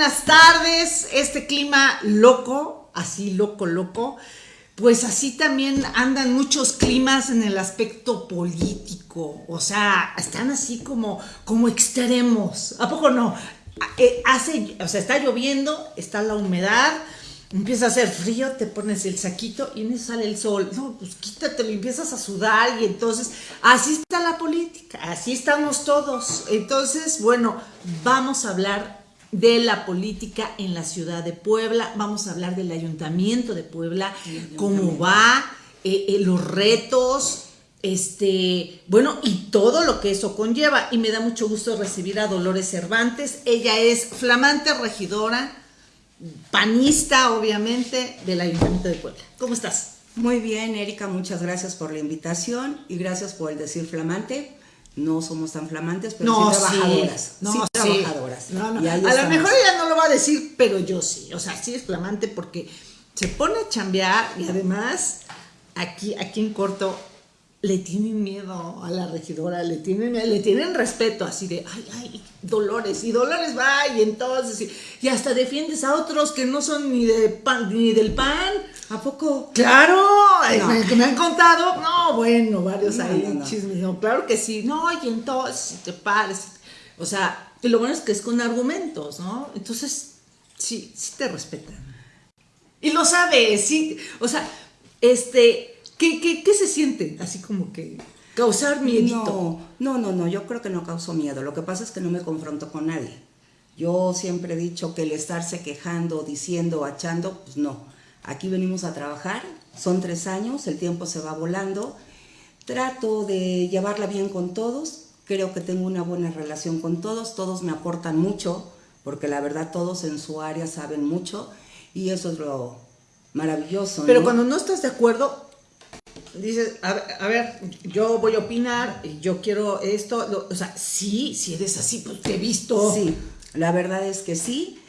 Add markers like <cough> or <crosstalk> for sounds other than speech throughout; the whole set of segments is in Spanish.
buenas tardes. Este clima loco, así loco, loco. Pues así también andan muchos climas en el aspecto político. O sea, están así como, como extremos. ¿A poco no? Eh, hace, o sea, está lloviendo, está la humedad empieza a hacer frío, te pones el saquito y en eso sale el sol. No, pues quítatelo empiezas a sudar y entonces así está la política, así estamos todos. Entonces, bueno, vamos a hablar de la política en la ciudad de Puebla, vamos a hablar del ayuntamiento de Puebla, cómo va, eh, eh, los retos, este, bueno, y todo lo que eso conlleva. Y me da mucho gusto recibir a Dolores Cervantes. Ella es flamante regidora panista, obviamente, del Ayuntamiento de Puebla. ¿Cómo estás? Muy bien, Erika, muchas gracias por la invitación y gracias por el decir flamante. No somos tan flamantes, pero sí trabajadoras. No, sí, trabajadoras. No, no. A lo mejor ella no lo va a decir, pero yo sí. O sea, sí es flamante porque se pone a chambear y además aquí, aquí en corto le tienen miedo a la regidora, le tienen, le tienen respeto, así de, ay, ay, Dolores, y Dolores va, y entonces, y, hasta defiendes a otros que no son ni, de pan, ni del pan. ¿A poco? Claro, que me han contado, no, bueno, varios ahí chismes, no, claro que sí, no, y entonces, si te pares, o sea, y lo bueno es que es con argumentos, ¿no? Entonces, sí, sí te respetan. Y lo sabes, sí, o sea, este, ¿Qué, qué, se siente? Así como que causar miedo. No, no, no, yo creo que no causó miedo. Lo que pasa es que no me confronto con nadie. Yo siempre he dicho que el estarse quejando, diciendo, achando, pues no. Aquí venimos a trabajar, son tres años, el tiempo se va volando. Trato de llevarla bien con todos, creo que tengo una buena relación con todos, todos me aportan mucho, porque la verdad todos en su área saben mucho y eso es lo maravilloso. Pero cuando no estás de acuerdo, dices, a, ver, yo voy a opinar, yo quiero esto, o sea, sí, si eres así, pues te he visto. Sí, la verdad es que sí.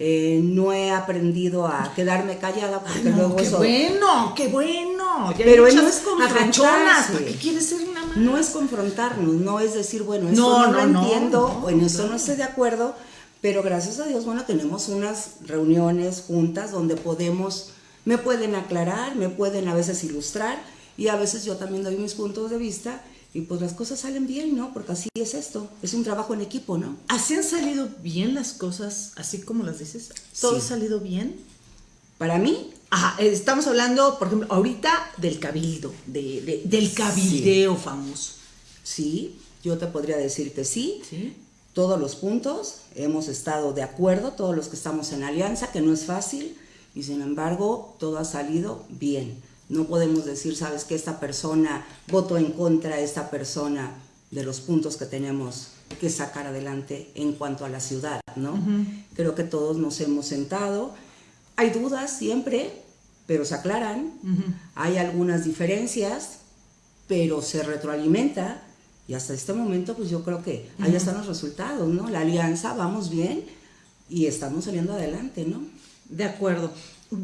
Eh, no he aprendido a quedarme callada porque luego qué bueno, qué bueno. Pero no es confrontarse. qué quieres ser una madre? No es confrontarnos, no es decir, bueno, esto no, lo entiendo, o en eso no estoy de acuerdo, pero gracias a Dios, bueno, tenemos unas reuniones juntas donde podemos, me pueden aclarar, me pueden a veces ilustrar, y a veces yo también doy mis puntos de vista y pues las cosas salen bien, ¿no? Porque así es esto, es un trabajo en equipo, ¿no? ¿Así han salido bien las cosas, así como las dices? ¿Todo ha salido bien? Para mí. Ajá, eh, estamos hablando, por ejemplo, ahorita del cabildo, de, del cabildeo famoso. Sí, yo te podría decir que sí. Sí. Todos los puntos, hemos estado de acuerdo, todos los que estamos en alianza, que no es fácil, y sin embargo, todo ha salido bien. No podemos decir, sabes que esta persona votó en contra de esta persona de los puntos que tenemos que sacar adelante en cuanto a la ciudad, ¿no? Creo que todos nos hemos sentado. Hay dudas siempre, pero se aclaran. Hay algunas diferencias, pero se retroalimenta. Y hasta este momento, pues yo creo que ahí están los resultados, ¿no? La alianza, vamos bien y estamos saliendo adelante, ¿no? De acuerdo.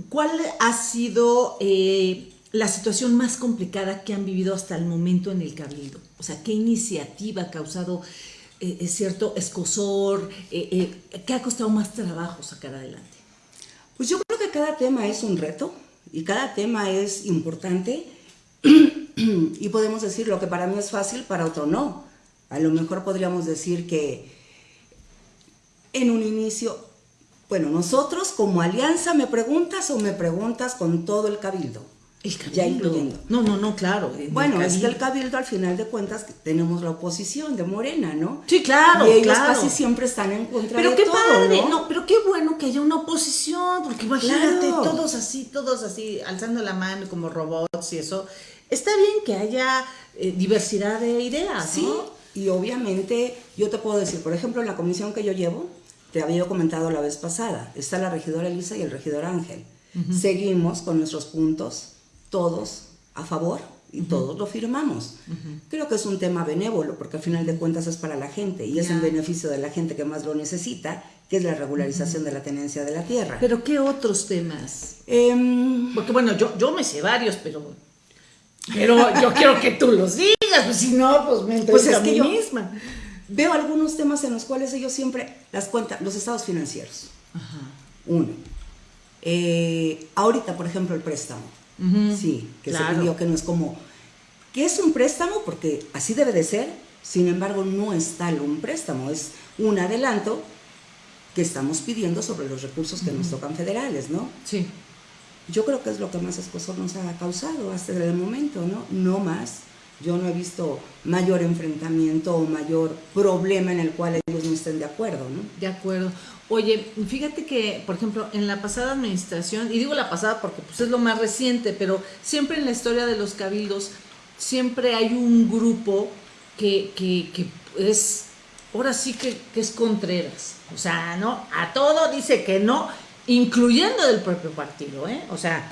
¿Cuál ha sido eh, la situación más complicada que han vivido hasta el momento en el Cabildo? O sea, ¿qué iniciativa ha causado eh, eh, cierto escosor? Eh, ¿Qué ha costado más trabajo sacar adelante? Pues yo creo que cada tema es un reto y cada tema es importante <clears throat> y podemos decir lo que para mí es fácil, para otro no. A lo mejor podríamos decir que en un inicio, bueno, nosotros como alianza me preguntas o me preguntas con todo el cabildo. El cabildo. Ya incluyendo. No, no, no, claro. Bueno, es que el cabildo al final de cuentas tenemos la oposición de Morena, ¿no? Sí, claro, y ellos claro. casi siempre están en contra pero de qué todo, padre, ¿no? Pero qué bueno que haya una oposición, porque imagínate, todos así, todos así, alzando la mano como robots y eso. Está bien que haya eh, diversidad de ideas, Sí, y obviamente yo te puedo decir, por ejemplo, en la comisión que yo llevo, te había comentado la vez pasada, está la regidora Elisa y el regidor Ángel. Seguimos con nuestros puntos todos a favor y todos lo firmamos. Creo que es un tema benévolo porque al final de cuentas es para la gente y es en beneficio de la gente que más lo necesita, que es la regularización de la tenencia de la tierra. ¿Pero qué otros temas? Em, porque bueno, yo, yo me sé varios, pero, pero yo quiero que tú los digas, pues si no, pues me pues es a que mí yo, misma. Veo algunos temas en los cuales ellos siempre las cuentan, los estados financieros. Uno. Eh, ahorita, por ejemplo, el préstamo. Sí, que se pidió que no es como, que es un préstamo porque así debe de ser, sin embargo no es tal un préstamo, es un adelanto que estamos pidiendo sobre los recursos que nos tocan federales, ¿no? Sí. Yo creo que es lo que más esposo nos ha causado hasta el momento, ¿no? No más. Yo no he visto mayor enfrentamiento o mayor problema en el cual ellos no estén de acuerdo, ¿no? De acuerdo. Oye, fíjate que, por ejemplo, en la pasada administración, y digo la pasada porque pues, es lo más reciente, pero siempre en la historia de los cabildos, siempre hay un grupo que, que, que es, ahora sí que, que es Contreras. O sea, ¿no? A todo dice que no, incluyendo del propio partido, ¿eh? O sea,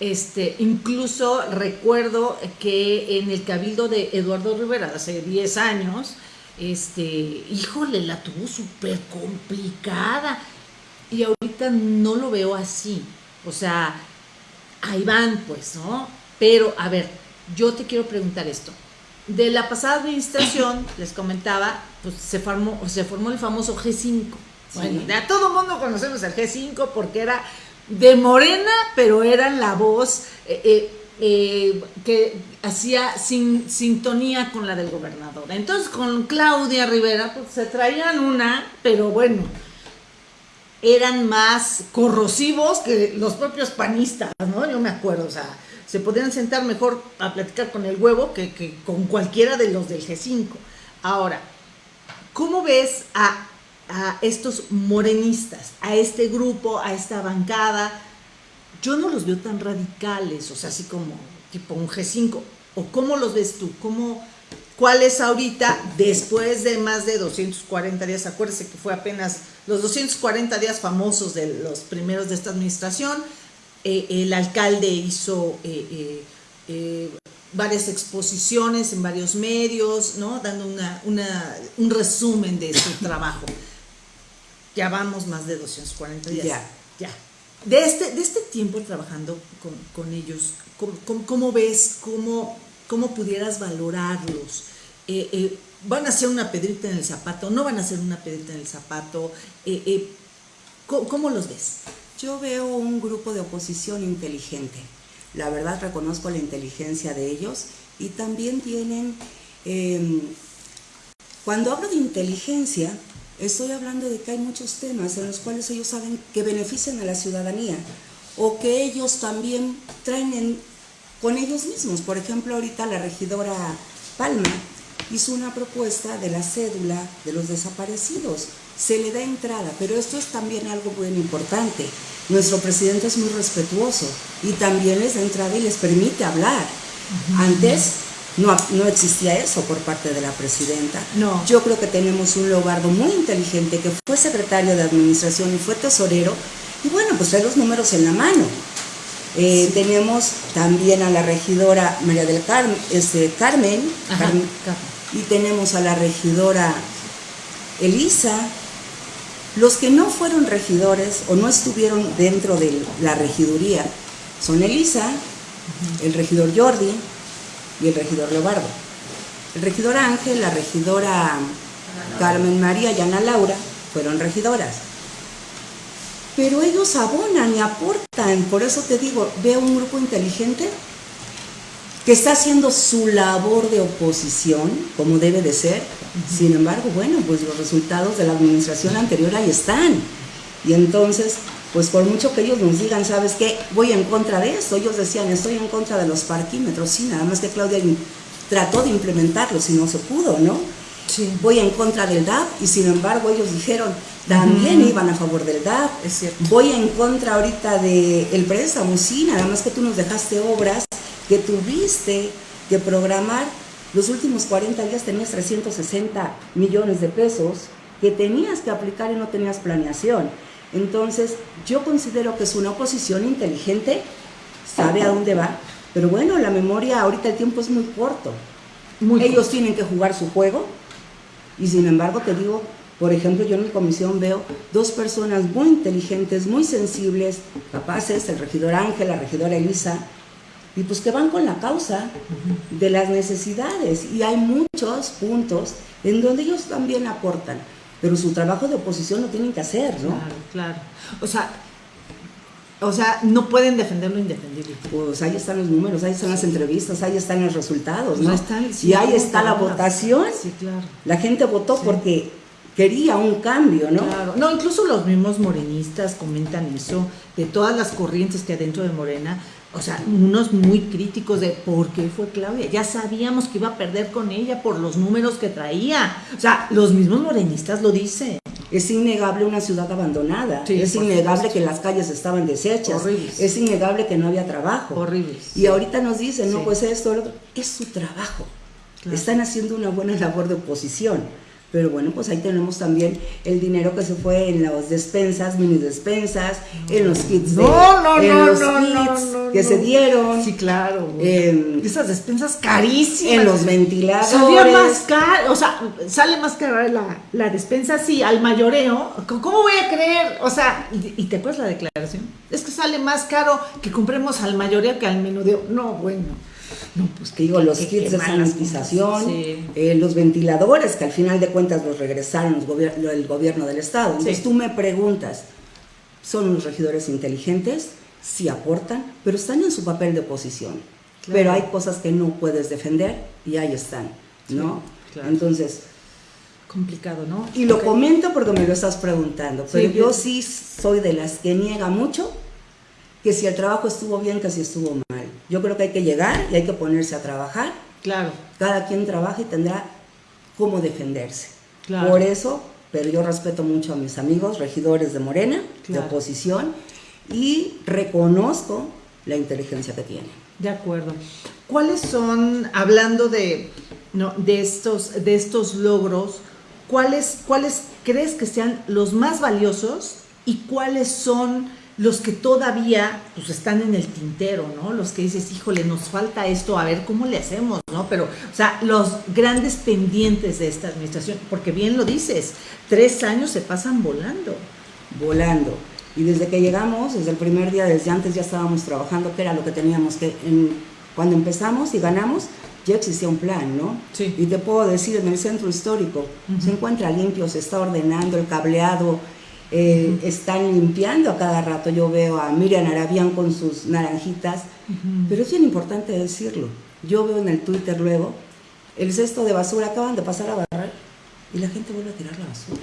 este, incluso recuerdo que en el cabildo de Eduardo Rivera hace 10 años, este, híjole, la tuvo súper complicada. Y ahorita no lo veo así. O sea, ahí van, pues, ¿no? Pero, a ver, yo te quiero preguntar esto. De la pasada administración, <coughs> les comentaba, pues se formó, se formó el famoso G5. Bueno, a todo mundo conocemos el G5 porque era de Morena, pero eran la voz eh, eh, eh, que hacía sin, sintonía con la del gobernador. Entonces con Claudia Rivera pues, se traían una, pero bueno, eran más corrosivos que los propios panistas, ¿no? Yo me acuerdo, o sea, se podían sentar mejor a platicar con el huevo que, que con cualquiera de los del G5. Ahora, ¿cómo ves a, a estos morenistas, a este grupo, a esta bancada? Yo no los veo tan radicales, o sea, así como tipo un G5. ¿O cómo los ves tú? ¿Cómo, ¿Cuál es ahorita, después de más de 240 días? Acuérdese que fue apenas los 240 días famosos de los primeros de esta administración. Eh, el alcalde hizo eh, eh, varias exposiciones en varios medios, ¿no? Dando una, un resumen de su trabajo. Ya vamos más de 240 días. Ya. Ya de este, de este tiempo trabajando con, ellos, ¿cómo, ves, cómo, cómo pudieras valorarlos? Eh, eh, ¿Van a ser una pedrita en el zapato? ¿No van a ser una pedrita en el zapato? Eh, ¿cómo, los ves? Yo veo un grupo de oposición inteligente. La verdad reconozco la inteligencia de ellos y también tienen... Em, cuando hablo de inteligencia, Estoy hablando de que hay muchos temas en los cuales ellos saben que benefician a la ciudadanía o que ellos también traen con ellos mismos. Por ejemplo, ahorita la regidora Palma hizo una propuesta de la cédula de los desaparecidos. Se le da entrada, pero esto es también algo muy importante. Nuestro presidente es muy respetuoso y también les da entrada y les permite hablar. Antes no, no existía eso por parte de la presidenta. No. Yo creo que tenemos un Lobardo muy inteligente que fue secretario de administración y fue tesorero. Y bueno, pues trae los números en la mano. Eh, tenemos también a la regidora María del Carmen, este, Carmen, y tenemos a la regidora Elisa. Los que no fueron regidores o no estuvieron dentro de la regiduría son Elisa, el regidor Jordi, y el regidor Leobardo. El regidor Ángel, la regidora Carmen María y Ana Laura fueron regidoras. Pero ellos abonan y aportan, por eso te digo, veo un grupo inteligente que está haciendo su labor de oposición, como debe de ser. Sin embargo, bueno, pues los resultados de la administración anterior ahí están. Y entonces pues por mucho que ellos nos digan, ¿sabes qué? Voy en contra de esto. Ellos decían, estoy en contra de los parquímetros. Sí, nada más que Claudia trató de implementarlos y no se pudo, ¿no? Sí. Voy en contra del DAP y sin embargo ellos dijeron, también iban a favor del DAP. Es cierto. Voy en contra ahorita del el préstamo, sí, nada más que tú nos dejaste obras que tuviste que programar. Los últimos 40 días tenías 360 millones de pesos que tenías que aplicar y no tenías planeación. Entonces, yo considero que es una oposición inteligente, sabe a dónde va, pero bueno, la memoria, ahorita el tiempo es muy corto. Ellos tienen que jugar su juego y sin embargo te digo, por ejemplo, yo en mi comisión veo dos personas muy inteligentes, muy sensibles, capaces, el regidor Ángel, la regidora Elisa, y pues que van con la causa de las necesidades. Y hay muchos puntos en donde ellos también aportan, pero su trabajo de oposición lo tienen que hacer, ¿no? Claro, claro. O sea, o sea, no pueden defender lo indefendible. Pues ahí están los números, ahí están las entrevistas, ahí están los resultados, ¿no? ahí están, sí, y ahí está la votación. Sí, claro. La gente votó Sí. porque quería un cambio, ¿no? Claro. No, incluso los mismos morenistas comentan eso, de todas las corrientes que hay dentro de Morena, o sea, unos muy críticos de por qué fue Claudia. Ya sabíamos que iba a perder con ella por los números que traía. O sea, los mismos morenistas lo dicen. Es innegable una ciudad abandonada, Sí, es innegable supuesto. que las calles estaban deshechas, Horribles. es innegable que no había trabajo. Horribles. Y ahorita nos dicen, no, Sí. pues esto, lo otro. es su trabajo. Claro. Están haciendo una buena labor de oposición. Pero bueno, pues ahí tenemos también el dinero que se fue en las despensas, mini despensas, en los kits de, No, no, en no, los no, kits que se dieron, Sí, claro. en, Esas despensas carísimas. en los ventiladores. Salía más caro, o sea, sale más cara la, la despensa así al mayoreo. ¿Cómo voy a creer? O sea, ¿y, y te acuerdas la declaración? Es que sale más caro que compremos al mayoreo que al menudeo. No, bueno. No, pues Te digo, los qué- kits de sanitización. Sí. eh, los ventiladores, que al final de cuentas los regresaron los gobier- el gobierno del Estado. Entonces Sí. tú me preguntas, ¿son unos regidores inteligentes? Sí aportan, pero están en su papel de oposición. Claro. Pero hay cosas que no puedes defender y ahí están, ¿no? Sí, claro. Entonces, Complicado, ¿no? y lo Ok. comento porque me lo estás preguntando, pero Sí, yo sí soy de las que niega mucho que si el trabajo estuvo bien, que si estuvo mal. Yo creo que hay que llegar y hay que ponerse a trabajar Claro, cada quien trabaja y tendrá cómo defenderse. Claro. Por eso, pero yo respeto mucho a mis amigos regidores de Morena, Claro. de oposición, y reconozco la inteligencia que tienen. de acuerdo. ¿Cuáles son, hablando de, no, de, estos, de estos logros, ¿cuáles, cuáles crees que sean los más valiosos y cuáles son los que todavía pues, están en el tintero, ¿no? Los que dices, híjole, nos falta esto, a ver cómo le hacemos, ¿no? Pero, o sea, los grandes pendientes de esta administración, porque bien lo dices, tres años se pasan volando. volando. Y desde que llegamos, desde el primer día, desde antes ya estábamos trabajando, que era lo que teníamos que, en- cuando empezamos y ganamos, ya existía un plan, ¿no? Sí. Y te puedo decir, en el centro histórico se encuentra limpio, se está ordenando el cableado, eh, están limpiando a cada rato. Yo veo a Miriam Arabián con sus naranjitas, pero es bien importante decirlo. Yo veo en el Twitter luego, el cesto de basura acaban de pasar a barrer y la gente vuelve a tirar la basura.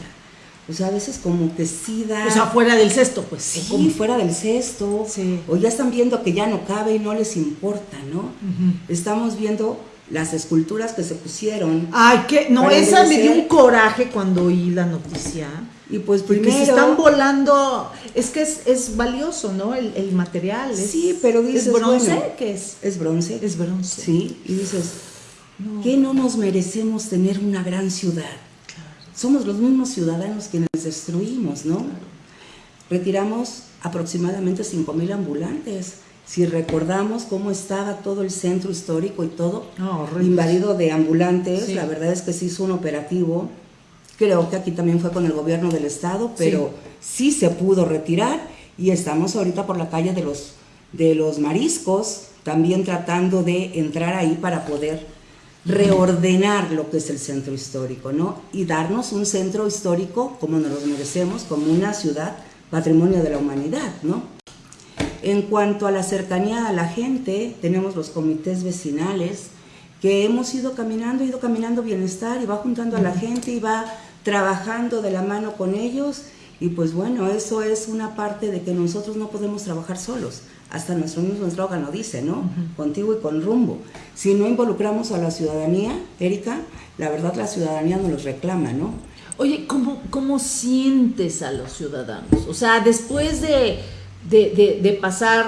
O sea, a veces como que sí da... O sea, fuera del cesto, pues. Sí, como- fuera del cesto, Sí. o ya están viendo que ya no cabe y no les importa, ¿no? Estamos viendo las esculturas que se pusieron Ay, que no, esa me dio un coraje cuando oí la noticia. y pues Porque primero... se están volando, es que es, es valioso, ¿no? El, el material. es- Sí, pero dices, ¿Es bronce? bueno, ¿Qué es? Es bronce. Es bronce. Sí, y dices, No. ¿qué no nos merecemos tener una gran ciudad? Somos los mismos ciudadanos quienes destruimos, ¿no? Retiramos aproximadamente 5.000 ambulantes. Si recordamos cómo estaba todo el centro histórico y todo invadido de ambulantes, Sí. la verdad es que se hizo un operativo. Creo que aquí también fue con el gobierno del estado, pero sí, se pudo retirar y estamos ahorita por la calle de los, de los mariscos, también tratando de entrar ahí para poder reordenar lo que es el centro histórico, ¿no? Y darnos un centro histórico como nos lo merecemos, como una ciudad patrimonio de la humanidad, ¿no? En cuanto a la cercanía a la gente, tenemos los comités vecinales que hemos ido caminando, ido caminando bienestar y va juntando a la gente y va trabajando de la mano con ellos y pues bueno, eso es una parte de que nosotros no podemos trabajar solos. Hasta nuestro mismo eslogan lo dice, ¿no? Contigo y con rumbo. Si no involucramos a la ciudadanía, Erika, la verdad la ciudadanía nos los reclama, ¿no? Oye, ¿cómo, ¿cómo sientes a los ciudadanos? O sea, después de, de, de- de pasar,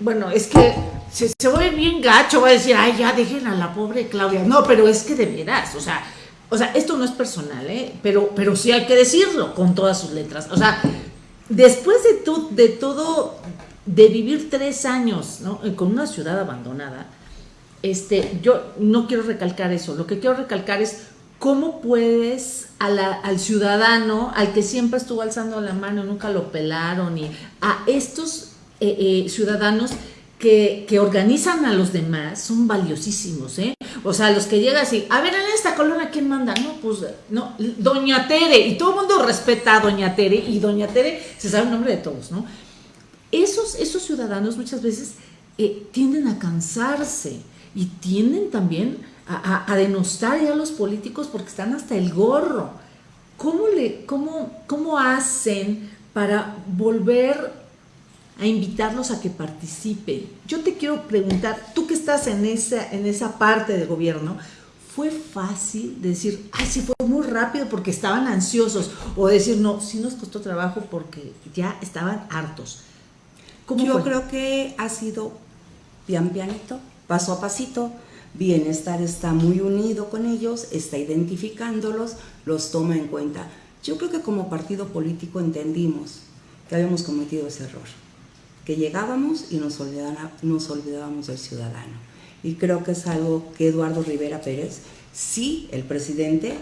bueno, es que se, se bien gacho, va a decir, ay, ya dejen a la pobre Claudia. No, pero es que de veras, o sea, o sea, esto no es personal, ¿eh? Pero, pero sí hay que decirlo con todas sus letras. O sea, después de, tu- de todo, de vivir tres años, ¿no? Con una ciudad abandonada, este, yo no quiero recalcar eso, lo que quiero recalcar es cómo puedes al ciudadano, al que siempre estuvo alzando la mano nunca lo pelaron, y a estos eh, eh, ciudadanos que, que, organizan a los demás son valiosísimos, ¿eh? O sea, los que llegan así, a ver, en esta colonia, ¿quién manda? No, pues, no, Doña Tere, y todo el mundo respeta a Doña Tere, y Doña Tere se sabe el nombre de todos, ¿no? Esos, esos ciudadanos muchas veces eh, tienden a cansarse y tienden también a, denostar ya a los políticos porque están hasta el gorro. ¿Cómo, le, cómo, cómo hacen para volver a invitarlos a que participen. Yo te quiero preguntar, tú que estás en esa, en esa parte del gobierno, ¿fue fácil decir, ay, sí fue muy rápido porque estaban ansiosos? O decir, no, sí nos costó trabajo porque ya estaban hartos. Yo creo que ha sido pian pianito, paso a pasito. Bienestar está muy unido con ellos, está identificándolos, los toma en cuenta. Yo creo que como partido político entendimos que habíamos cometido ese error que llegábamos y nos, olvidábamos del ciudadano. Y creo que es algo que Eduardo Rivera Pérez, sí, el presidente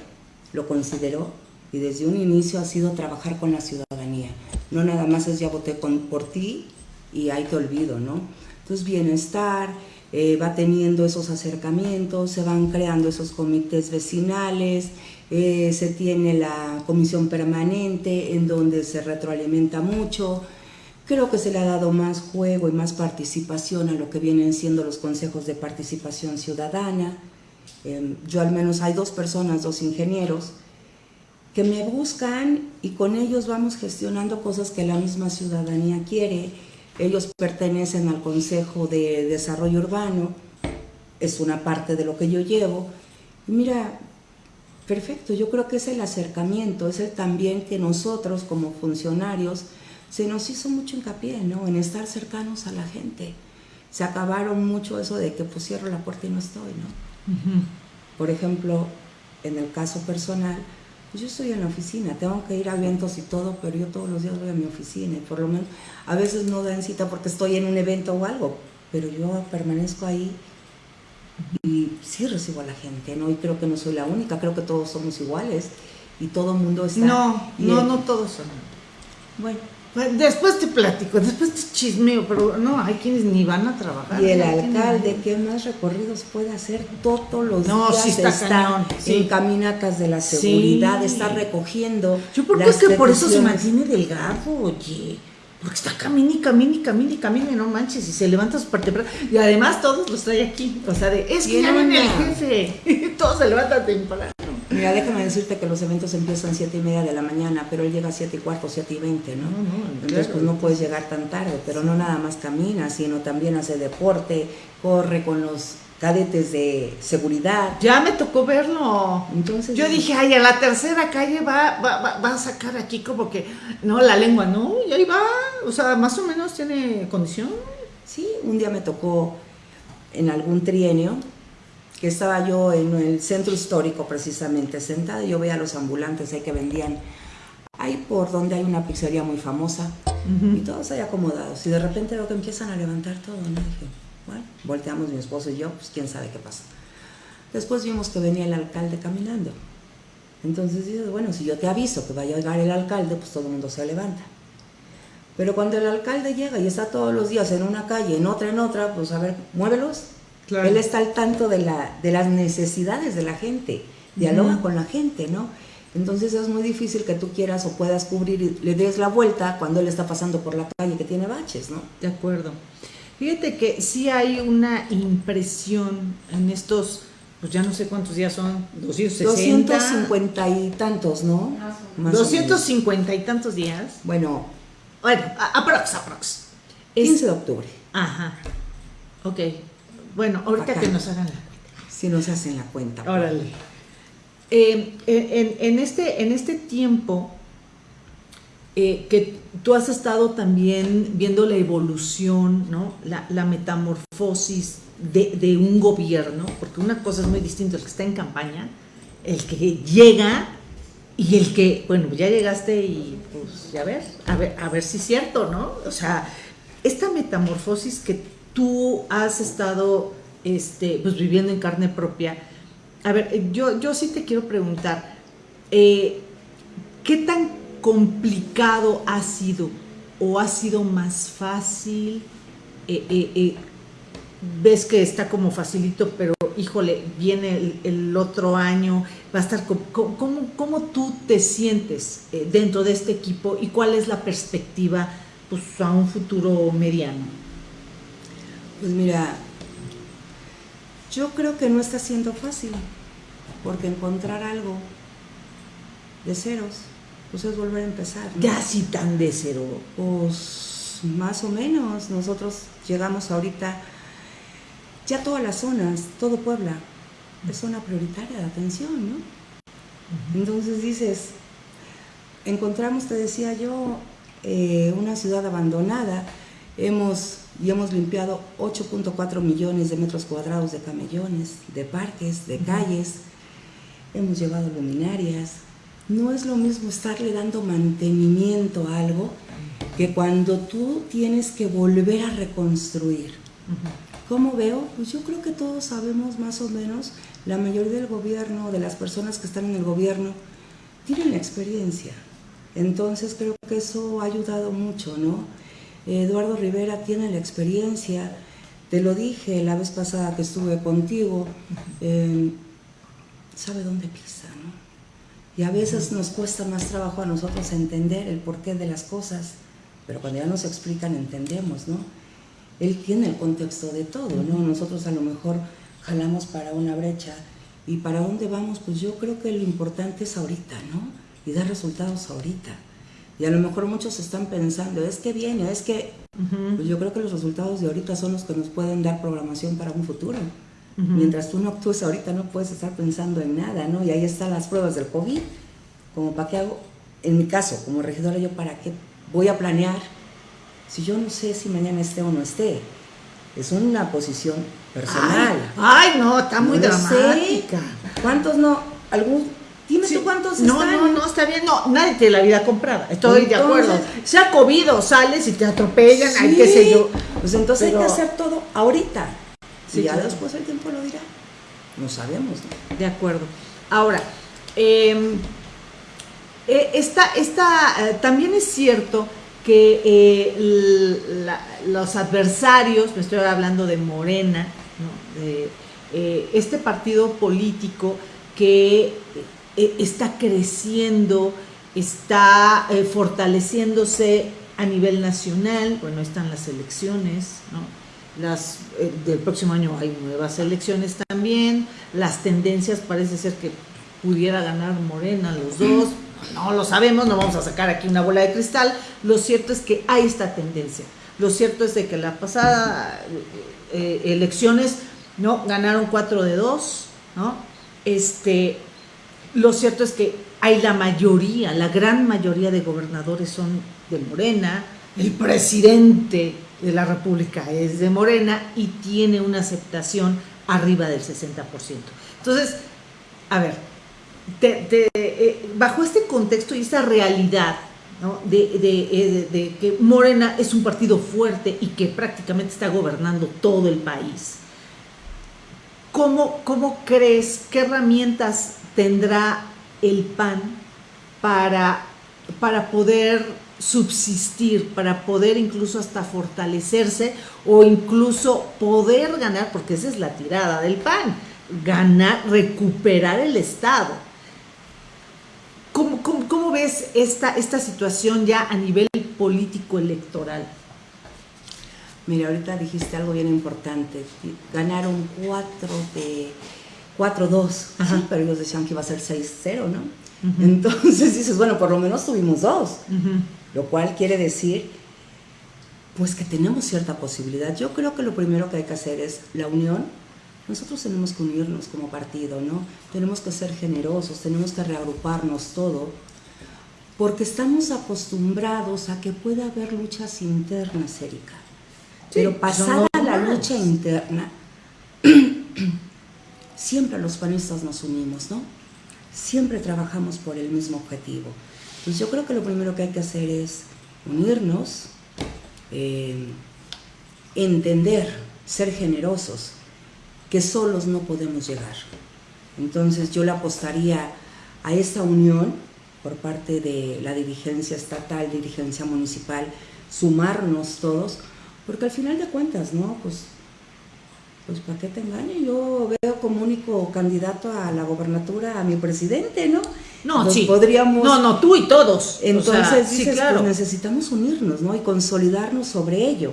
lo consideró y desde un inicio ha sido trabajar con la ciudadanía. No nada más es ya voté por ti y ahí te olvido, ¿no? Entonces bienestar, eh, va teniendo esos acercamientos, se van creando esos comités vecinales, eh, se tiene la comisión permanente en donde se retroalimenta mucho, Creo que se le ha dado más juego y más participación a lo que vienen siendo los consejos de participación ciudadana. Em, yo al menos hay dos personas, dos ingenieros, que me buscan y con ellos vamos gestionando cosas que la misma ciudadanía quiere. Ellos pertenecen al Consejo de Desarrollo Urbano, es una parte de lo que yo llevo. Mira, perfecto, yo creo que es el acercamiento, es el también que nosotros como funcionarios se nos hizo mucho hincapié ¿no? en estar cercanos a la gente. Se acabaron mucho eso de que pues cierro la puerta y no estoy, ¿no? Por ejemplo, en el caso personal, yo estoy en la oficina, tengo que ir a eventos y todo, pero yo todos los días voy a mi oficina y por lo menos a veces no dan cita porque estoy en un evento o algo, pero yo permanezco ahí y sí recibo a la gente, ¿no? Y creo que no soy la única, creo que todos somos iguales y todo el mundo está... No, no, no todos son. Bueno, después te platico, después te chismeo, pero no, hay quienes ni van a trabajar. Y el alcalde, ¿qué más recorridos puede hacer? Todos los no, días sí está, está en caminatas de la seguridad, está recogiendo. Yo creo que es que por eso se mantiene delgado, oye. Porque está camina y camina y no manches, y se levanta su parte. Y además todos los trae aquí. O sea, de, es que ya viene el jefe. <laughs> todos se levantan temprano. Mira, déjame decirte que los eventos empiezan 7 y media de la mañana, pero él llega a 7 y cuarto, 7 y 20, ¿no? Entonces, pues no puedes llegar tan tarde, pero no nada más camina, sino también hace deporte, corre con los cadetes de seguridad. Ya me tocó verlo. Entonces, yo dije, ay, a la tercera calle va, va, va, a sacar aquí como que, no, la lengua, no, y ahí va, o sea, más o menos tiene condición. Sí, un día me tocó en algún trienio que estaba yo en el centro histórico precisamente sentada y yo veía a los ambulantes ahí que vendían ahí por donde hay una pizzería muy famosa y todos ahí acomodados y de repente veo que empiezan a levantar todo, ¿no? Dije, bueno, volteamos mi esposo y yo, pues quién sabe qué pasa. Después vimos que venía el alcalde caminando. Entonces dices, bueno, si yo te aviso que vaya a llegar el alcalde, pues todo el mundo se levanta. Pero cuando el alcalde llega y está todos los días en una calle, en otra, en otra, pues a ver, muévelos, él está al tanto de, la, de las necesidades de la gente, dialoga con la gente, ¿no? Entonces es muy difícil que tú quieras o puedas cubrir y le des la vuelta cuando él está pasando por la calle que tiene baches, ¿no? De acuerdo. Fíjate que sí hay una impresión en estos, pues ya no sé cuántos días son, 260. 250 y tantos, ¿no? Más 250 y tantos días. Bueno. Bueno, aprox, aprox. 15 de octubre. Ajá. Ok. Bueno, ahorita que nos hagan la cuenta. Si nos hacen la cuenta. Órale. Eh, en, este, en este tiempo eh, que tú has estado también viendo la evolución, ¿no? la, metamorfosis de, un gobierno, porque una cosa es muy distinta el que está en campaña, el que llega y el que, bueno, ya llegaste y pues ya ver, a ver, a ver si es cierto, ¿no? O sea, esta metamorfosis que tú has estado este, pues, viviendo en carne propia. A ver, yo, yo sí te quiero preguntar, eh, ¿qué tan complicado ha sido o ha sido más fácil eh, eh, ves que está como facilito, pero híjole, viene el, otro año, va a estar, ¿cómo, cómo, tú te sientes dentro de este equipo y cuál es la perspectiva pues, a un futuro mediano? Pues mira, yo creo que no está siendo fácil, porque encontrar algo de ceros, pues es volver a empezar. ¿no? Ya tan de cero. Pues más o menos. Nosotros llegamos ahorita, ya todas las zonas, todo Puebla, es zona prioritaria de atención, ¿no? Entonces dices, encontramos, te decía yo, eh, una ciudad abandonada, hemos y hemos limpiado 8.4 millones de metros cuadrados de camellones, de parques, de calles, hemos llevado luminarias. No es lo mismo estarle dando mantenimiento a algo que cuando tú tienes que volver a reconstruir. ¿Cómo veo? Pues yo creo que todos sabemos más o menos, la mayoría del gobierno, de las personas que están en el gobierno, tienen experiencia. Entonces creo que eso ha ayudado mucho, ¿no? Eduardo Rivera tiene la experiencia, te lo dije la vez pasada que estuve contigo, em, sabe dónde pisa, ¿no? Y a veces nos cuesta más trabajo a nosotros entender el porqué de las cosas, pero cuando ya nos explican entendemos, ¿no? Él tiene el contexto de todo, ¿no? Nosotros a lo mejor jalamos para una brecha y para dónde vamos, pues yo creo que lo importante es ahorita, ¿no? Y dar resultados ahorita. Y a lo mejor muchos están pensando, es que viene, es que... Pues yo creo que los resultados de ahorita son los que nos pueden dar programación para un futuro. Mientras tú no actúes ahorita no puedes estar pensando en nada, ¿no? Y ahí están las pruebas del COVID. Como para qué hago, en mi caso, como regidora, yo para qué voy a planear si yo no sé si mañana esté o no esté. Es una posición personal. Ay, no, está muy dramática. ¿Cuántos no? Algún Dime tú cuántos no, están. No, no, está bien. No, nadie tiene la vida comprada. Estoy de acuerdo. Sea COVID sales y te atropellan, hay qué sé yo. Pues entonces hay que hacer todo ahorita. y ya después el tiempo lo dirá. No sabemos. De acuerdo. Ahora, em, eh, esta, esta, eh, también es cierto que eh, los adversarios, me estoy hablando de Morena, de este partido político que eh, está creciendo, está eh, fortaleciéndose a nivel nacional, bueno, están las elecciones, ¿no? Las, eh, del próximo año hay nuevas elecciones también, las tendencias parece ser que pudiera ganar Morena los dos, no lo sabemos, no vamos a sacar aquí una bola de cristal, lo cierto es que hay esta tendencia, lo cierto es de que la pasada elecciones, ¿no? Ganaron 4 de 2, ¿no? Este, lo cierto es que hay la mayoría, la gran mayoría de gobernadores son de Morena, el presidente de la República es de Morena y tiene una aceptación arriba del 60%. Entonces, a ver, eh, bajo este contexto y esta realidad eh, de, que Morena es un partido fuerte y que prácticamente está gobernando todo el país, ¿cómo, cómo crees, qué herramientas tendrá el PAN para, para poder subsistir, para poder incluso hasta fortalecerse o incluso poder ganar, porque esa es la tirada del PAN, ganar, recuperar el Estado. ¿Cómo, cómo, ves esta, esta situación ya a nivel político electoral? Mira, ahorita dijiste algo bien importante. Ganaron cuatro de 4-2, pero ellos decían que iba a ser 6-0, ¿no? Entonces <laughs> dices, bueno, por lo menos tuvimos dos, lo cual quiere decir, pues que tenemos cierta posibilidad. Yo creo que lo primero que hay que hacer es la unión. Nosotros tenemos que unirnos como partido, ¿no? Tenemos que ser generosos, tenemos que reagruparnos todo, porque estamos acostumbrados a que pueda haber luchas internas, Erika. Pero pasada la lucha interna, <clears throat> siempre los panistas nos unimos, ¿no? Siempre trabajamos por el mismo objetivo. Pues yo creo que lo primero que hay que hacer es unirnos, eh, entender, ser generosos, que solos no podemos llegar. Entonces yo le apostaría a esta unión por parte de la dirigencia estatal, dirigencia municipal, sumarnos todos, Porque al final de cuentas, ¿no? Pues, pues ¿para qué te engaño? Yo veo como único candidato a la gobernatura a mi presidente, ¿no? No, sí. Podríamos... No, no, tú y todos. Entonces, dices, pues necesitamos unirnos, ¿no? Y consolidarnos sobre ello.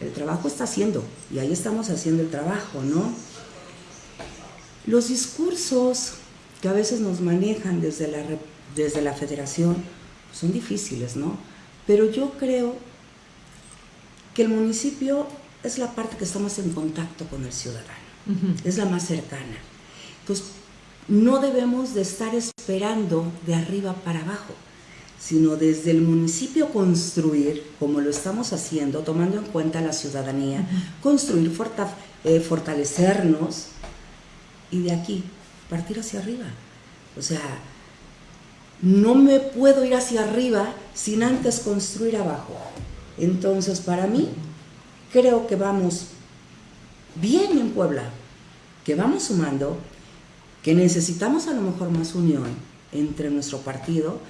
El trabajo está haciendo, y ahí estamos haciendo el trabajo, ¿no? Los discursos que a veces nos manejan desde la, desde la federación son difíciles, ¿no? Pero yo creo que el municipio es la parte que estamos en contacto con el ciudadano, es la más cercana. Entonces, no debemos de estar esperando de arriba para abajo, sino desde el municipio construir, como lo estamos haciendo, tomando en cuenta la ciudadanía, construir, eh, fortalecernos y de aquí partir hacia arriba. O sea, no me puedo ir hacia arriba sin antes construir abajo. Entonces, para mí, creo que vamos bien en Puebla, que vamos sumando, que necesitamos a lo mejor más unión entre nuestro partido.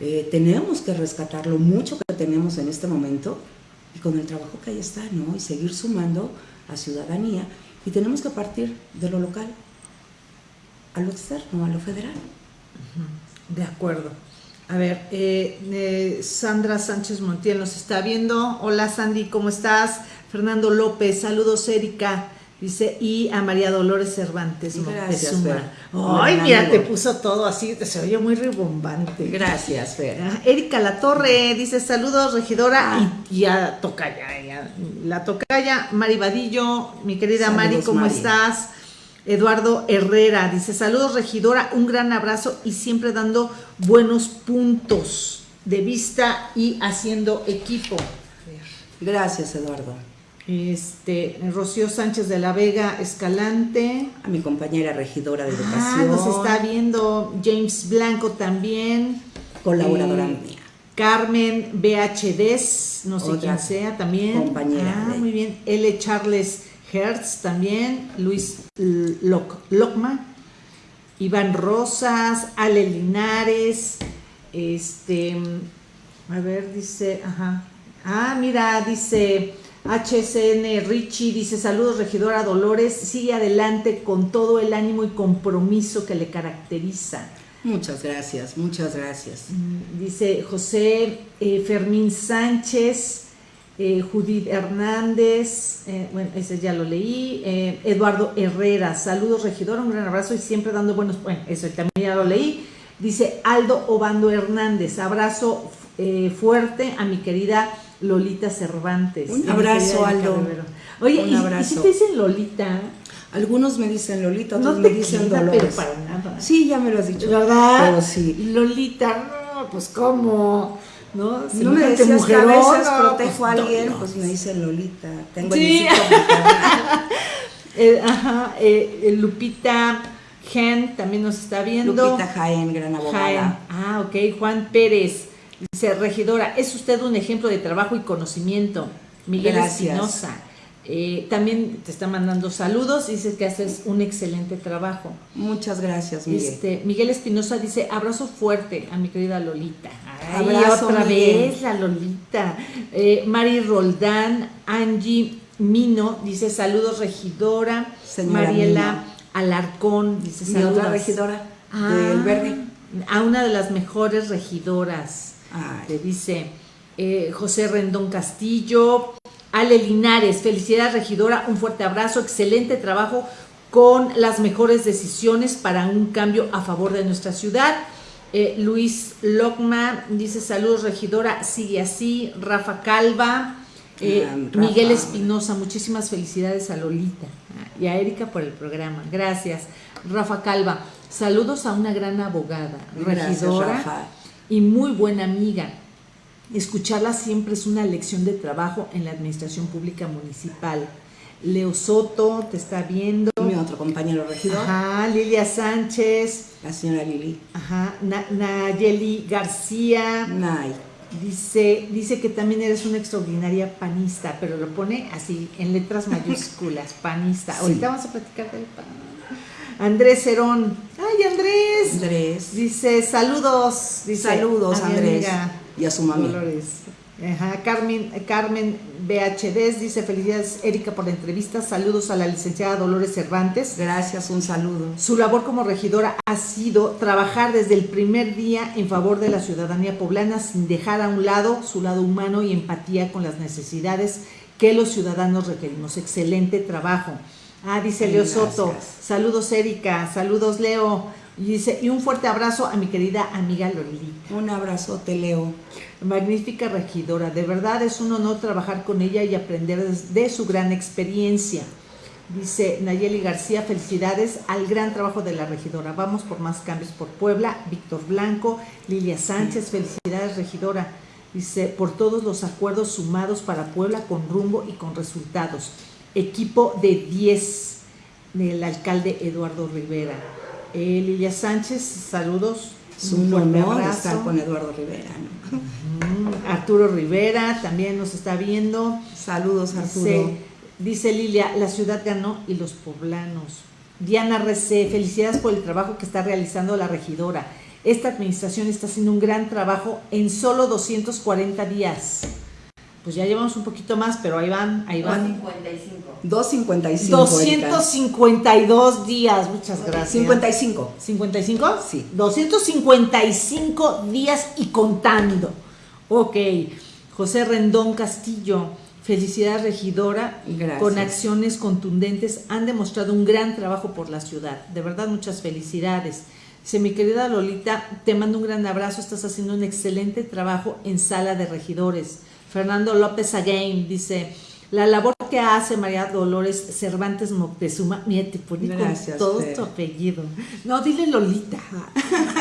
Eh, tenemos que rescatar lo mucho que tenemos en este momento y con el trabajo que ahí está, ¿no? Y seguir sumando a ciudadanía. Y tenemos que partir de lo local a lo externo, a lo federal. De acuerdo. A ver, eh, eh, Sandra Sánchez Montiel nos está viendo. Hola Sandy, ¿cómo estás? Fernando López, saludos Erika. Dice, y a María Dolores Cervantes Gracias, Ay, mira, te puso todo así, se oye muy ribombante. Gracias, Fer. Ah, Erika La Torre dice, saludos, regidora, ah. y, a Tocaya, la Tocaya, Mari Vadillo, mi querida Mari, ¿cómo estás? Eduardo Herrera dice, saludos regidora, un gran abrazo y siempre dando buenos puntos de vista y haciendo equipo. Gracias, Eduardo. Este, Rocío Sánchez de la Vega Escalante. A mi compañera regidora de ah, educación. nos está viendo James Blanco también. Colaboradora eh, mía. Carmen BHDs, no sé quién sea también. Compañera. Ah, muy bien. L. Charles Hertz también, Luis Locma, Iván Rosas, Ale Linares, este, a ver, dice, ajá, ah, mira, dice HCN Richie, dice, saludos regidora Dolores, sigue adelante con todo el ánimo y compromiso que le caracteriza. Muchas gracias, muchas gracias. Mm, dice José eh, Fermín Sánchez, eh, Judith Hernández, eh, bueno, ese ya lo leí, eh, Eduardo Herrera, saludos regidor, un gran abrazo y siempre dando buenos, bueno, eso también ya lo leí, dice Aldo Obando Hernández, abrazo fuerte a mi querida Lolita Cervantes. Un abrazo, Aldo. Oye, un abrazo. ¿y, si te dicen Lolita? Algunos me dicen Lolita, otros me dicen Dolores. para nada. Sí, ya me lo has dicho. ¿Verdad? Pero sí. Lolita, no, pues cómo. ¿No? Si no me decías que a veces protejo a pues, alguien, pues me dice Lolita, tengo sí. el <laughs> ajá, eh, Lupita Gen también nos está viendo. Lupita Jaén, gran abogada. Ah, ok. Juan Pérez dice, regidora, es usted un ejemplo de trabajo y conocimiento. Miguel Espinosa. Eh, también te está mandando saludos y dice que haces un excelente trabajo. Muchas gracias, Miguel. Este, Miguel Espinosa dice, abrazo fuerte a mi querida Lolita. abrazo, otra vez la Lolita. Eh, Mari Roldán, Angie Mino, dice saludos regidora. Mariela Alarcón, dice saludos. otra regidora ah, del Verde. A una de las mejores regidoras. Te dice eh, José Rendón Castillo, Ale Linares, felicidades regidora, un fuerte abrazo, excelente trabajo con las mejores decisiones para un cambio a favor de nuestra ciudad. Eh, Luis Lockman dice saludos regidora, sigue así. Rafa Calva, eh, Miguel Espinosa, muchísimas felicidades a Lolita y a Erika por el programa. Gracias. Rafa Calva, saludos a una gran abogada, regidora y muy buena amiga. Escucharla siempre es una lección de trabajo en la administración pública municipal. Leo Soto te está viendo. Mi otro compañero regidor. Ajá, Lilia Sánchez. La señora Lili. Ajá, Nayeli García. Nay. Dice, dice que también eres una extraordinaria panista, pero lo pone así, en letras <laughs> mayúsculas, panista. Ahorita vamos a platicar del pan. Andrés Herón. ¡Ay, Andrés! Andrés. Dice, saludos. Dice, saludos, Andrés y a su mami. Carmen, Carmen BHDs dice felicidades Erika por la entrevista, saludos a la licenciada Dolores Cervantes. Gracias, un saludo. Su labor como regidora ha sido trabajar desde el primer día en favor de la ciudadanía poblana sin dejar a un lado su lado humano y empatía con las necesidades que los ciudadanos requerimos. Excelente trabajo. Ah, dice Leo Soto. Saludos Erika, saludos Leo. Y dice, y un fuerte abrazo a mi querida amiga Lolita. Un abrazote, Leo. Magnífica regidora, de verdad es un honor trabajar con ella y aprender de su gran experiencia. Dice Nayeli García, felicidades al gran trabajo de la regidora. Vamos por más cambios por Puebla. Víctor Blanco, Lilia Sánchez, felicidades regidora. Dice, por todos los acuerdos sumados para Puebla con rumbo y con resultados. Equipo de 10 del alcalde Eduardo Rivera. Eh, Lilia Sánchez, saludos. Es un, honor estar con Eduardo Rivera. Arturo Rivera también nos está viendo. Saludos, Arturo. Dice, dice Lilia, la ciudad ganó y los poblanos. Diana Recé, felicidades por el trabajo que está realizando la regidora. Esta administración está haciendo un gran trabajo en solo 240 días pues ya llevamos un poquito más, pero ahí van, ahí van. 255. 252 días, muchas gracias. 55. ¿55? Sí. 255 días y contando. Ok. José Rendón Castillo, felicidad regidora. Gracias. Con acciones contundentes han demostrado un gran trabajo por la ciudad. De verdad, muchas felicidades. Dice, mi querida Lolita, te mando un gran abrazo, estás haciendo un excelente trabajo en sala de regidores Fernando López Again dice, la labor que hace María Dolores Cervantes Moctezuma, mira, te pone con todo tu apellido. No, dile Lolita.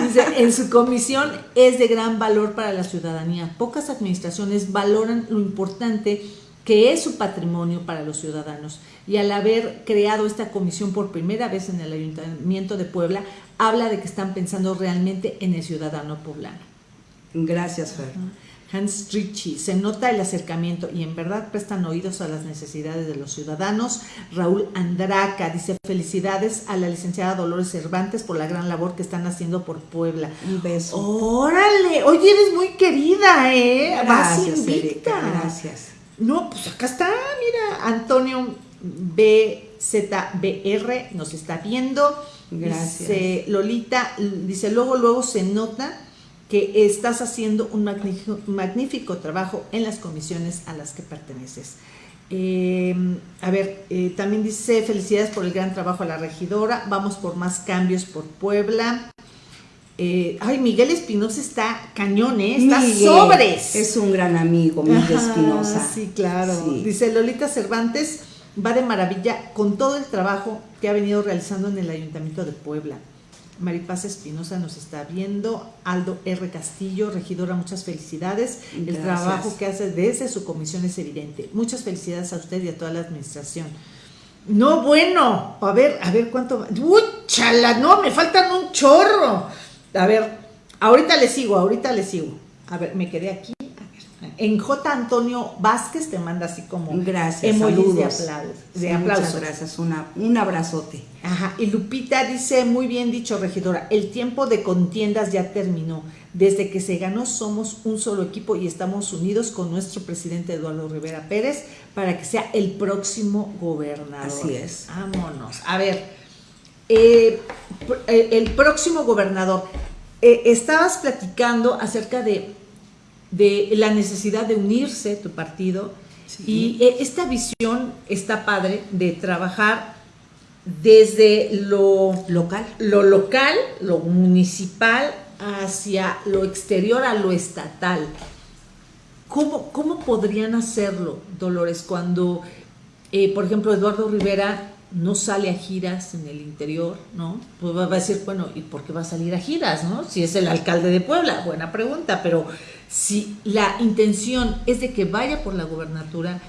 Dice, en su comisión es de gran valor para la ciudadanía. Pocas administraciones valoran lo importante que es su patrimonio para los ciudadanos. Y al haber creado esta comisión por primera vez en el Ayuntamiento de Puebla, habla de que están pensando realmente en el ciudadano poblano. Gracias, Fer. Hans Ritchie. Se nota el acercamiento y en verdad prestan oídos a las necesidades de los ciudadanos. Raúl Andraca dice felicidades a la licenciada Dolores Cervantes por la gran labor que están haciendo por Puebla. Un beso. Órale, oye, eres muy querida, ¿eh? Gracias, Erika, gracias. No, pues acá está, mira, Antonio BZBR nos está viendo. Gracias. Dice Lolita, dice, luego, luego se nota que estás haciendo un magnífico, trabajo en las comisiones a las que perteneces. Eh, a ver, eh, también dice felicidades por el gran trabajo a la regidora, vamos por más cambios por Puebla. Eh, ay, Miguel Espinosa está cañón, está sobres. Es un gran amigo, Miguel Espinosa. Sí, claro. Dice Lolita Cervantes, va de maravilla con todo el trabajo que ha venido realizando en el Ayuntamiento de Puebla. Maripaz Espinosa nos está viendo, Aldo R. Castillo, regidora, muchas felicidades. El trabajo que hace desde su comisión es evidente. Muchas felicidades a usted y a toda la administración. No, bueno, a ver, a ver cuánto. ¡Uy, chala! No, me faltan un chorro. A ver, ahorita le sigo, ahorita le sigo. A ver, me quedé aquí. En J. Antonio Vázquez te manda así como gracias, saludos. de, aplausos. Muchas gracias, una, un abrazote. Ajá, y Lupita dice, muy bien dicho, regidora, el tiempo de contiendas ya terminó. Desde que se ganó somos un solo equipo y estamos unidos con nuestro presidente Eduardo Rivera Pérez para que sea el próximo gobernador. Así es. Vámonos. A ver, eh, eh, el próximo gobernador, eh, estabas platicando acerca de de la necesidad de unirse tu partido. Y eh, esta visión está padre de trabajar desde lo local, lo local, lo municipal hacia lo exterior a lo estatal. ¿Cómo, cómo podrían hacerlo, Dolores, cuando, eh, por ejemplo, Eduardo Rivera no sale a giras en el interior, ¿no? Pues va a decir, bueno, ¿y por qué va a salir a giras, no? Si es el alcalde de Puebla, buena pregunta, pero si la intención es de que vaya por la gobernatura,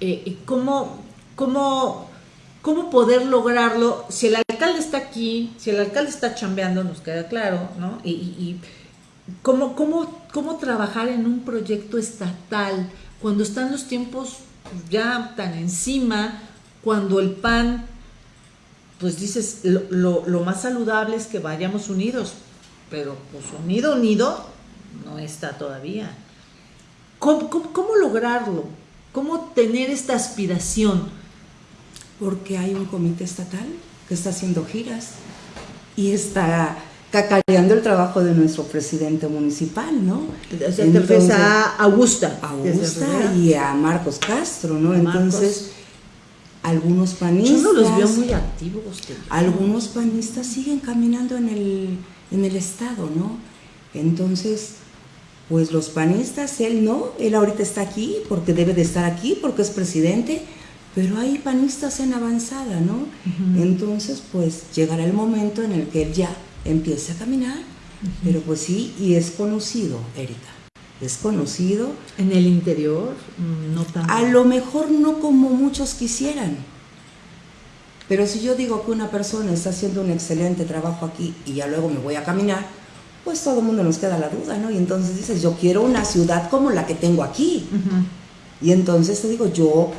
eh, ¿cómo, cómo, cómo poder lograrlo? Si el alcalde está aquí, si el alcalde está chambeando, nos queda claro, ¿no? Y, ¿cómo, cómo, cómo trabajar en un proyecto estatal cuando están los tiempos ya tan encima, cuando el PAN, pues dices, lo, lo más saludable es que vayamos unidos, pero pues unido, unido, no está todavía. ¿Cómo, lograrlo? ¿Cómo tener esta aspiración? Porque hay un comité estatal que está haciendo giras y está cacareando el trabajo de nuestro presidente municipal, ¿no? O sea, te a Augusta. Augusta y a Marcos Castro, ¿no? Entonces, algunos panistas... Yo no los veo muy activos. Algunos panistas siguen caminando en el, en el estado, ¿no? Entonces, pues los panistas, él no, él ahorita está aquí porque debe de estar aquí, porque es presidente, pero hay panistas en avanzada, ¿no? Entonces, pues llegará el momento en el que él ya empiece a caminar, pero pues sí, y es conocido, Erika, es conocido. ¿En el interior? No tanto. A lo mejor no como muchos quisieran, pero si yo digo que una persona está haciendo un excelente trabajo aquí y ya luego me voy a caminar, pues todo el mundo nos queda la duda, ¿no? Y entonces dices, yo quiero una ciudad como la que tengo aquí. Y entonces te digo, yo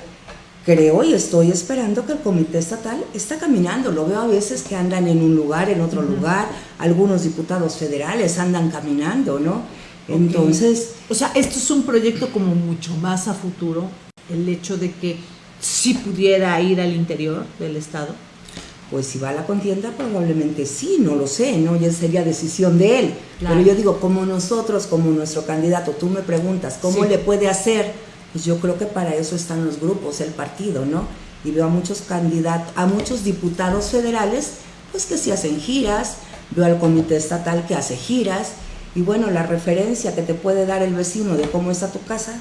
creo y estoy esperando que el comité estatal está caminando. Lo veo a veces que andan en un lugar, en otro lugar. Algunos diputados federales andan caminando, ¿no? Entonces... O sea, esto es un proyecto como mucho más a futuro, el hecho de que si pudiera ir al interior del Estado. Pues si va a la contienda, probablemente sí, no lo sé, ¿no? Ya sería decisión de él. Pero yo digo, como nosotros, como nuestro candidato, tú me preguntas, ¿cómo le puede hacer? Pues yo creo que para eso están los grupos, el partido, ¿no? Y veo a muchos candidatos, a muchos diputados federales, pues que sí hacen giras, veo al comité estatal que hace giras, y bueno, la referencia que te puede dar el vecino de cómo está tu casa,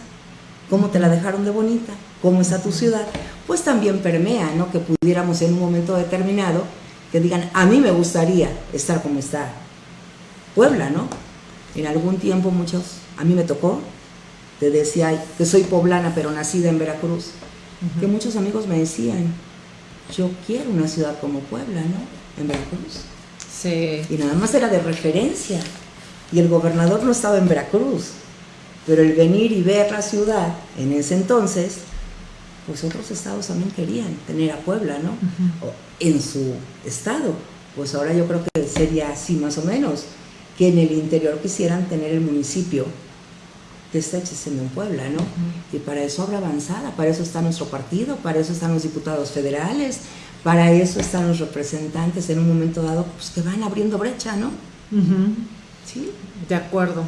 cómo te la dejaron de bonita, cómo está tu ciudad, pues también permea, ¿no? Que pudiéramos en un momento determinado que digan, a mí me gustaría estar como está Puebla, ¿no? En algún tiempo muchos, a mí me tocó, te decía que soy poblana pero nacida en Veracruz, que muchos amigos me decían, yo quiero una ciudad como Puebla, ¿no? En Veracruz. Sí. Y nada más era de referencia. Y el gobernador no estaba en Veracruz. Pero el venir y ver la ciudad en ese entonces, pues otros estados también querían tener a Puebla, ¿no? En su estado. Pues ahora yo creo que sería así más o menos, que en el interior quisieran tener el municipio que está existiendo en Puebla, ¿no? Y para eso habrá avanzada, para eso está nuestro partido, para eso están los diputados federales, para eso están los representantes en un momento dado, pues que van abriendo brecha, ¿no? Sí. De acuerdo.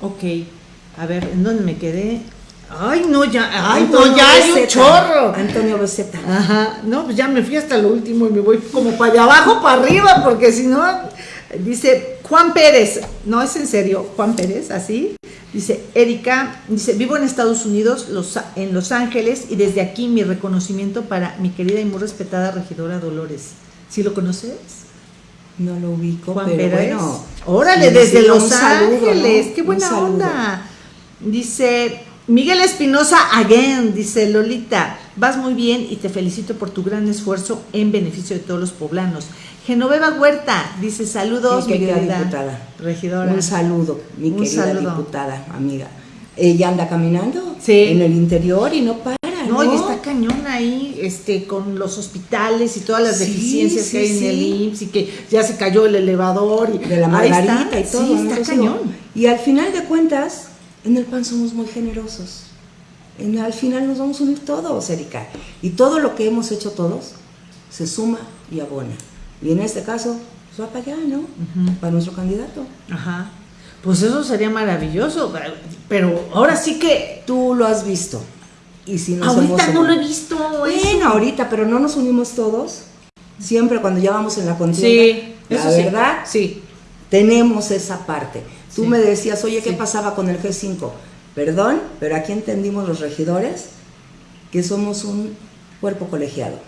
Ok. A ver, ¿en dónde me quedé? Ay, no, ya, ay, no, ya hay un chorro. Antonio Beceta. Ajá, no, pues ya me fui hasta lo último y me voy como para allá abajo, para arriba, porque si no, dice Juan Pérez, no es en serio, Juan Pérez, así. Dice Erika, dice, vivo en Estados Unidos, los, en Los Ángeles, y desde aquí mi reconocimiento para mi querida y muy respetada regidora Dolores. ¿Sí lo conoces? No lo ubico, Juan pero Pérez. bueno. Órale, desde Los Ángeles, qué buena onda. Dice Miguel Espinosa again, dice Lolita, vas muy bien y te felicito por tu gran esfuerzo en beneficio de todos los poblanos. Genoveva Huerta dice saludos, mi querida, diputada. Regidora. Un saludo, mi querida diputada, amiga. Ella anda caminando en el interior y no para. No, y está cañón ahí, este, con los hospitales y todas las deficiencias que hay en el IMSS y que ya se cayó el elevador y de la margarita y todo. Sí, está cañón. Y al final de cuentas, en el PAN somos muy generosos. En, al final nos vamos a unir todos, Erika. Y todo lo que hemos hecho todos se suma y abona. Y en este caso, pues va para allá, ¿no? Para nuestro candidato. Ajá. Pues eso sería maravilloso. Pero ahora sí que. Tú lo has visto. Y si nos ahorita no lo he visto. Bueno, ahorita, pero no nos unimos todos. Siempre cuando ya vamos en la contienda. Sí, la verdad, sí. Tenemos esa parte. Tú me decías, oye, ¿qué pasaba con el G5? Perdón, pero aquí entendimos los regidores que somos un cuerpo colegiado.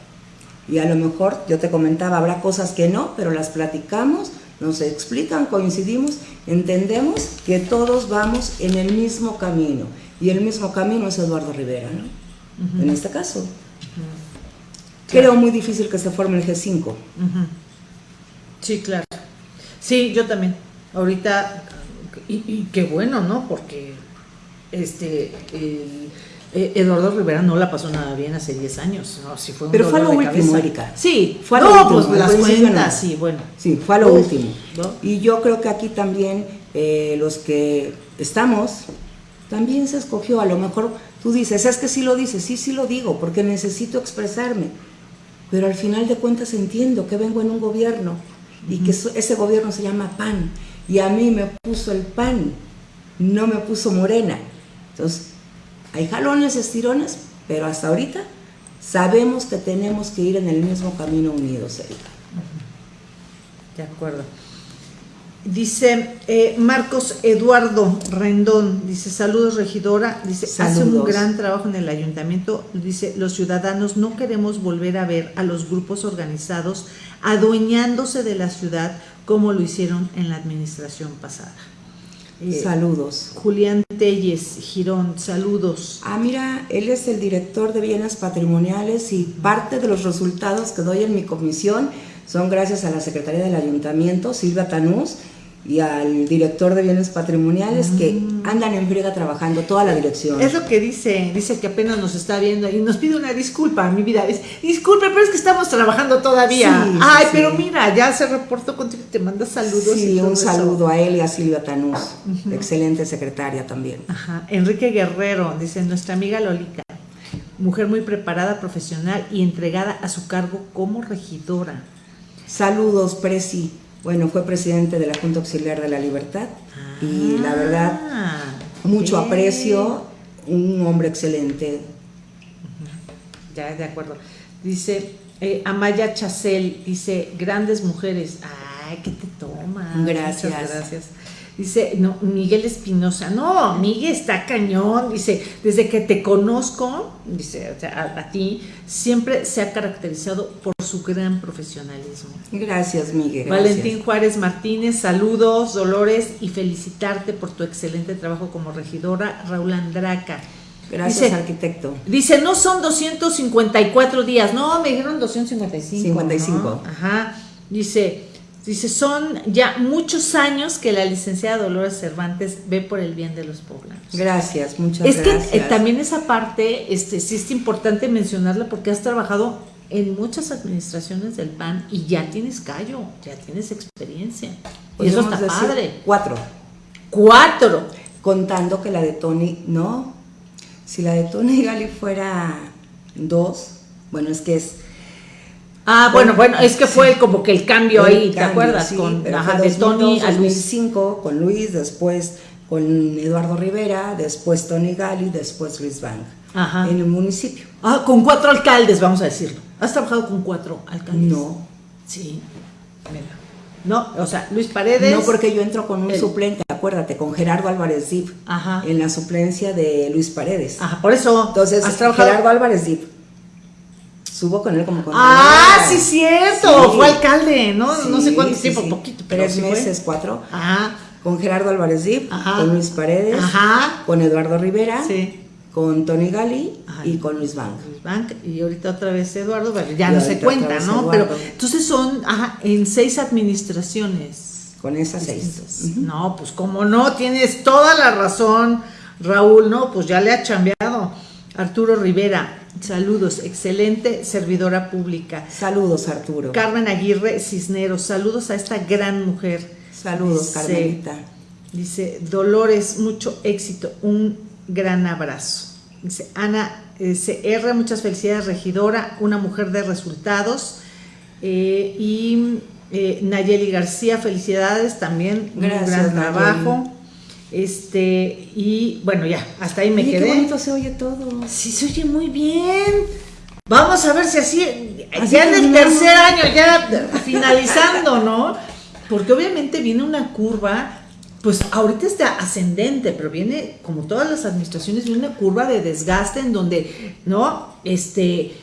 Y a lo mejor, yo te comentaba, habrá cosas que no, pero las platicamos, nos explican, coincidimos, entendemos que todos vamos en el mismo camino. Y el mismo camino es Eduardo Rivera, ¿no? En este caso. Creo muy difícil que se forme el G5. Sí, claro. Sí, yo también. Ahorita y, qué bueno, ¿no? Porque este eh, Eduardo Rivera no la pasó nada bien hace 10 años. ¿no? fue Pero fue lo último, Erika. Sí, fue lo último. Pues las cuentas, sí, bueno. Sí, fue lo último. Y yo creo que aquí también eh, los que estamos, también se escogió, a lo mejor Tú dices, es que sí lo dices, sí, sí lo digo, porque necesito expresarme. Pero al final de cuentas entiendo que vengo en un gobierno y que ese gobierno se llama PAN. Y a mí me puso el PAN, no me puso Morena. Entonces, hay jalones, estirones, pero hasta ahorita sabemos que tenemos que ir en el mismo camino unidos, Erika. De acuerdo. Dice eh, Marcos Eduardo Rendón, dice saludos regidora, dice hace un gran trabajo en el ayuntamiento, dice los ciudadanos no queremos volver a ver a los grupos organizados adueñándose de la ciudad como lo hicieron en la administración pasada. Eh, saludos. Julián Telles, Girón, saludos. Ah, mira, él es el director de bienes patrimoniales y parte de los resultados que doy en mi comisión son gracias a la Secretaría del Ayuntamiento, Silvia Tanús, y al director de bienes patrimoniales que mm. andan en friega trabajando toda la dirección. Es lo que dice, dice que apenas nos está viendo y nos pide una disculpa, mi vida. Es, disculpe, pero es que estamos trabajando todavía. Ay, pero mira, ya se reportó contigo, te manda saludos. Sí, un saludo a él y a Silvia Tanús, excelente secretaria también. Ajá. Enrique Guerrero, dice nuestra amiga Lolita, mujer muy preparada, profesional y entregada a su cargo como regidora. Saludos, Presi bueno, fue presidente de la Junta Auxiliar de la Libertad y la verdad, ah, mucho aprecio, un hombre excelente. Ya, de acuerdo. Dice eh, Amaya Chacel, dice, grandes mujeres. Ay, ¿qué te toma? Gracias. gracias. Dice, no, Miguel Espinosa, no, Miguel está cañón, dice, desde que te conozco, dice, a, ti, siempre se ha caracterizado por su gran profesionalismo. Gracias, Miguel. Valentín Juárez Martínez, saludos, Dolores, y felicitarte por tu excelente trabajo como regidora, Raúl Andraca. Gracias, arquitecto. Dice, no son 254 días, no, me dijeron 255. 55. Ajá. Dice, Dice, son ya muchos años que la licenciada Dolores Cervantes ve por el bien de los poblanos. Gracias, muchas gracias. Es que eh, también esa parte, este, sí es importante mencionarla porque has trabajado en muchas administraciones del PAN y ya tienes callo, ya tienes experiencia. y eso está padre. Cuatro. Cuatro. Contando que la de Tony, no. Si la de Tony Gali fuera dos, bueno, es que es Ah, bueno, bueno, es que fue como que el cambio ahí, ¿te acuerdas? con ajá, de Tony a Luis. con Luis, después con Eduardo Rivera, después Tony Gali, después Luis Bank. Ajá. En el municipio. Ah, con cuatro alcaldes, vamos a decirlo. ¿Has trabajado con cuatro alcaldes? No. Sí. Mira. No, o sea, Luis Paredes. No, porque yo entro con un suplente, acuérdate, con Gerardo Álvarez Dip. Ajá. En la suplencia de Luis Paredes. Ajá, por eso. Entonces, Gerardo Álvarez Dip Subo con él como con Ah, sí, cierto. Fue alcalde, ¿no? no sé cuánto tiempo, poquito. Pero Tres meses, cuatro. Ajá. Con Gerardo Álvarez Dip, con Luis Paredes, Ajá. con Eduardo Rivera, sí. con Tony Gali y con Luis Bank. Luis Bank, y ahorita otra vez Eduardo, ya no se cuenta, ¿no? Pero entonces son ajá, en seis administraciones. Con esas seis. No, pues como no, tienes toda la razón, Raúl, ¿no? Pues ya le ha chambeado. Arturo Rivera, Saludos, excelente servidora pública. Saludos, Arturo. Carmen Aguirre Cisneros, saludos a esta gran mujer. Saludos, Carmenita. Dice, Dolores, mucho éxito, un gran abrazo. Dice, Ana CR, muchas felicidades, regidora, una mujer de resultados. Eh, y eh, Nayeli García, felicidades también, Gracias, un gran trabajo. Este, y bueno, ya, hasta ahí me quedé. Qué bonito se oye todo. Sí, se oye muy bien. Vamos a ver si así, ya en el tercer año, ya finalizando, ¿no? Porque obviamente viene una curva, pues ahorita está ascendente, pero viene, como todas las administraciones, viene una curva de desgaste en donde, ¿no? Este,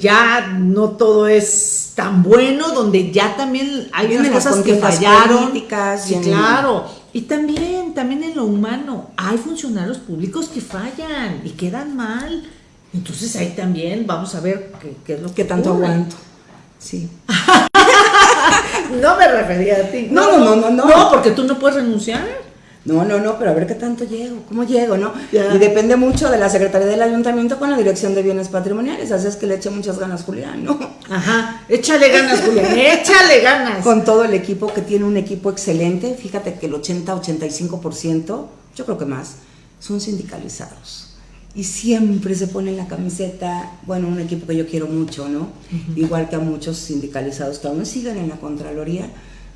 ya no todo es tan bueno, donde ya también hay unas cosas que fallaron. Sí, claro. Y también, también en lo humano, hay funcionarios públicos que fallan y quedan mal. Entonces ahí también vamos a ver qué, es lo que tanto aguanto. Sí. <laughs> no me refería a ti. No, no, no, no, no. No, porque tú no puedes renunciar. No, no, no, pero a ver qué tanto llego, cómo llego, ¿no? Y depende mucho de la Secretaría del Ayuntamiento con la Dirección de Bienes Patrimoniales, así es que le eche muchas ganas Julián, ¿no? Ajá, échale ganas Julián, échale ganas. Con todo el equipo que tiene un equipo excelente, fíjate que el 80-85%, yo creo que más, son sindicalizados. y siempre se pone la camiseta, bueno, un equipo que yo quiero mucho, ¿no? Igual que a muchos sindicalizados que aún siguen en la Contraloría,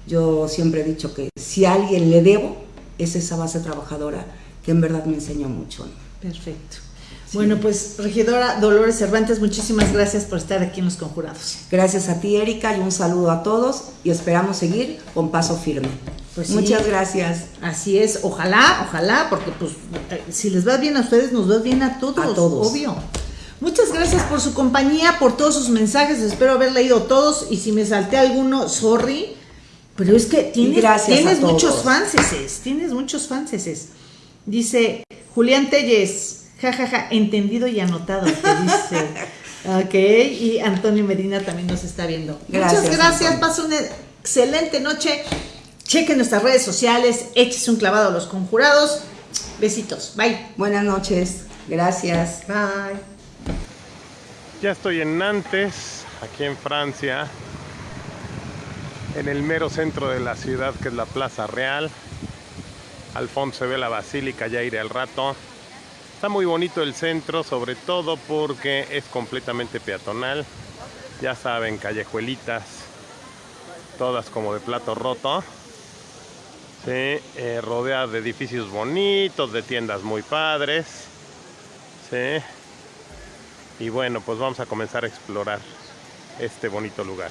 yo siempre he dicho que si a alguien le debo, es esa base trabajadora que en verdad me enseñó mucho. Perfecto. Bueno, pues regidora Dolores Cervantes, muchísimas gracias por estar aquí en Los Conjurados. Gracias a ti, Erika, y un saludo a todos y esperamos seguir con paso firme. Pues Muchas gracias. Así es, ojalá, ojalá, porque pues eh, si les va bien a ustedes, nos va bien a todos, a todos. obvio. Muchas gracias por su compañía, por todos sus mensajes, espero haber leído todos y si me salté alguno, sorry, pero es que tienes, tienes muchos fanses, tienes muchos fanses. Dice Julián Telles, jajaja, entendido y anotado, te dice. <laughs> ok, y Antonio Medina también nos está viendo. Muchas gracias, pasa una excelente noche. Chequen nuestras redes sociales, échese un clavado a los conjurados. Besitos, bye. Buenas noches, gracias. Bye. Ya estoy en Nantes, aquí en Francia, en el mero centro de la ciudad que es la Plaza Real. Al fondo se ve la basílica, ya iré al rato. Está muy bonito el centro, sobre todo porque es completamente peatonal. Ya saben, callejuelitas, todas como de plato roto. Sí, eh, de edificios bonitos, de tiendas muy padres. Sí. Y bueno, pues vamos a comenzar a explorar este bonito lugar.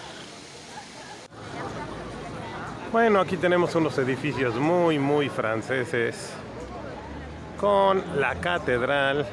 Bueno, aquí tenemos unos edificios muy, muy franceses con la catedral